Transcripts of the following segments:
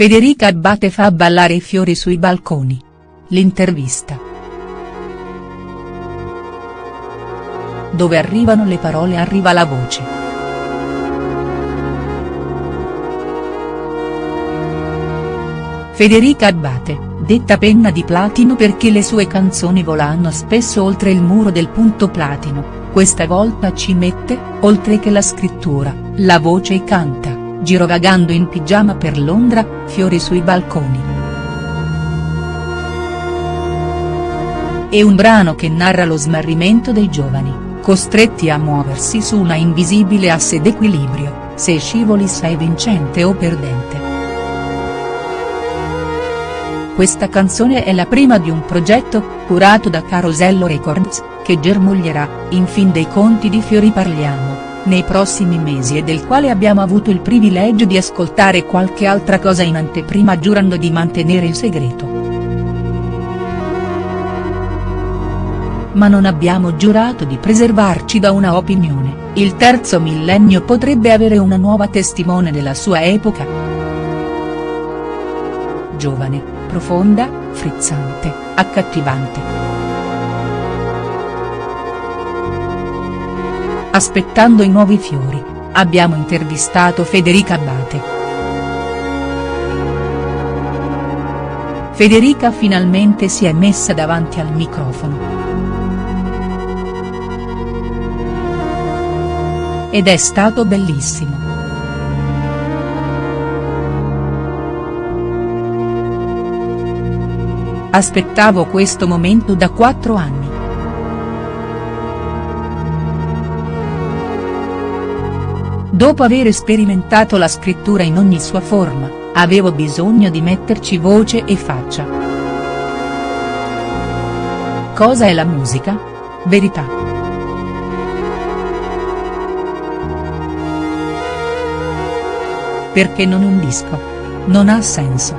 Federica Abbate fa ballare i fiori sui balconi. L'intervista. Dove arrivano le parole arriva la voce. Federica Abbate, detta penna di platino perché le sue canzoni volano spesso oltre il muro del punto platino, questa volta ci mette, oltre che la scrittura, la voce e canta girovagando in pigiama per Londra, fiori sui balconi. È un brano che narra lo smarrimento dei giovani, costretti a muoversi su una invisibile asse d'equilibrio, se scivoli sei vincente o perdente. Questa canzone è la prima di un progetto, curato da Carosello Records, che germoglierà, in fin dei conti di Fiori Parliamo nei prossimi mesi e del quale abbiamo avuto il privilegio di ascoltare qualche altra cosa in anteprima giurando di mantenere il segreto. Ma non abbiamo giurato di preservarci da una opinione, il terzo millennio potrebbe avere una nuova testimone della sua epoca. Giovane, profonda, frizzante, accattivante. Aspettando i nuovi fiori, abbiamo intervistato Federica Abbate. Federica finalmente si è messa davanti al microfono. Ed è stato bellissimo. Aspettavo questo momento da quattro anni. Dopo aver sperimentato la scrittura in ogni sua forma, avevo bisogno di metterci voce e faccia. Cosa è la musica? Verità. Perché non un disco? Non ha senso.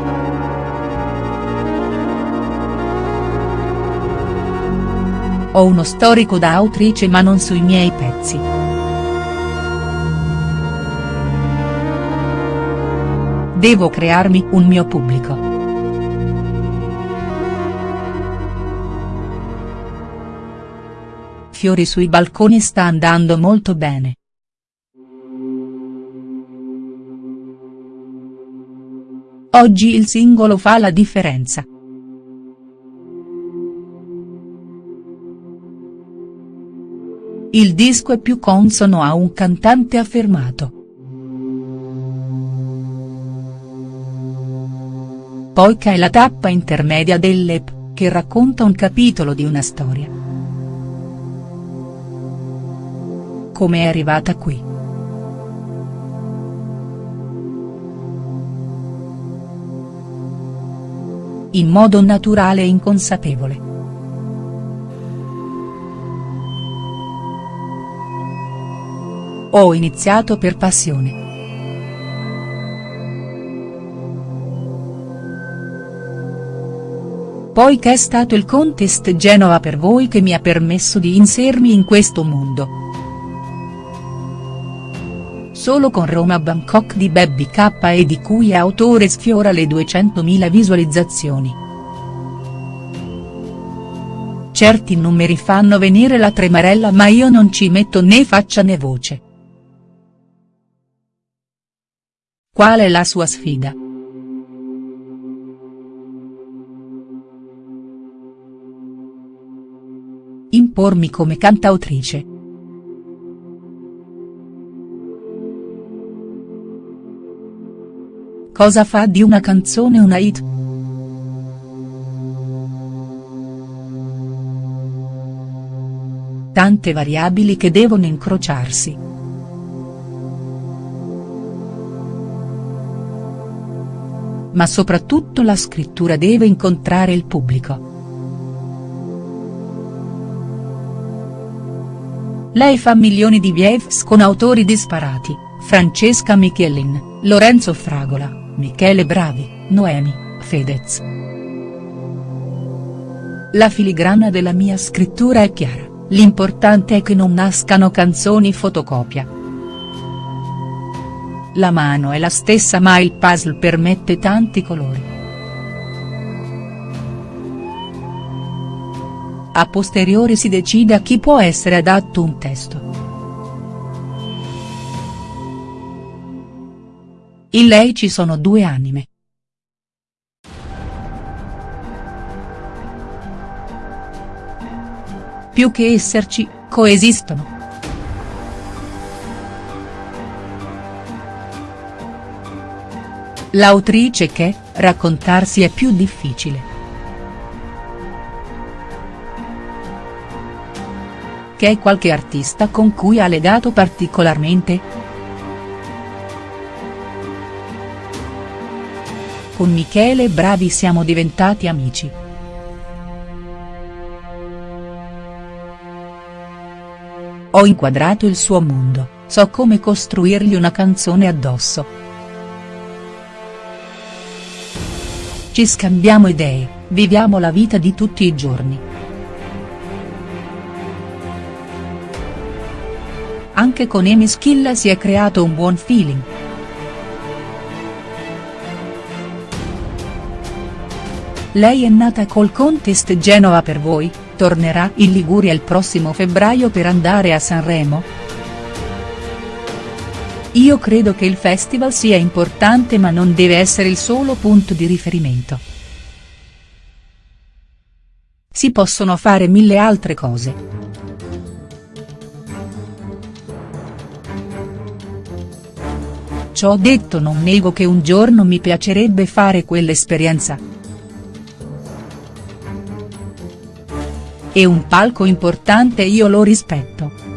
Ho uno storico da autrice ma non sui miei pezzi. Devo crearmi un mio pubblico. Fiori sui balconi sta andando molto bene. Oggi il singolo fa la differenza. Il disco è più consono a un cantante affermato. Poiché è la tappa intermedia dell'EP, che racconta un capitolo di una storia. Come è arrivata qui?. In modo naturale e inconsapevole. Ho iniziato per passione. Poi che è stato il Contest Genova per voi che mi ha permesso di insermi in questo mondo. Solo con Roma Bangkok di Baby K e di cui autore sfiora le 200.000 visualizzazioni. Certi numeri fanno venire la tremarella ma io non ci metto né faccia né voce. Qual è la sua sfida?. Impormi come cantautrice. Cosa fa di una canzone una hit?. Tante variabili che devono incrociarsi. Ma soprattutto la scrittura deve incontrare il pubblico. Lei fa milioni di views con autori disparati, Francesca Michelin, Lorenzo Fragola, Michele Bravi, Noemi, Fedez. La filigrana della mia scrittura è chiara, l'importante è che non nascano canzoni fotocopia. la mano è la stessa ma il puzzle permette tanti colori. A posteriori si decide a chi può essere adatto un testo. In lei ci sono due anime. Più che esserci, coesistono. L'autrice che, raccontarsi è più difficile. Che è qualche artista con cui ha legato particolarmente?. Con Michele Bravi siamo diventati amici. Ho inquadrato il suo mondo, so come costruirgli una canzone addosso. Ci scambiamo idee, viviamo la vita di tutti i giorni. Anche con Amy Schilla si è creato un buon feeling. Lei è nata col contest Genova per voi, tornerà in Liguria il prossimo febbraio per andare a Sanremo?. Io credo che il festival sia importante ma non deve essere il solo punto di riferimento. Si possono fare mille altre cose. Ciò detto non nego che un giorno mi piacerebbe fare quell'esperienza. E un palco importante io lo rispetto.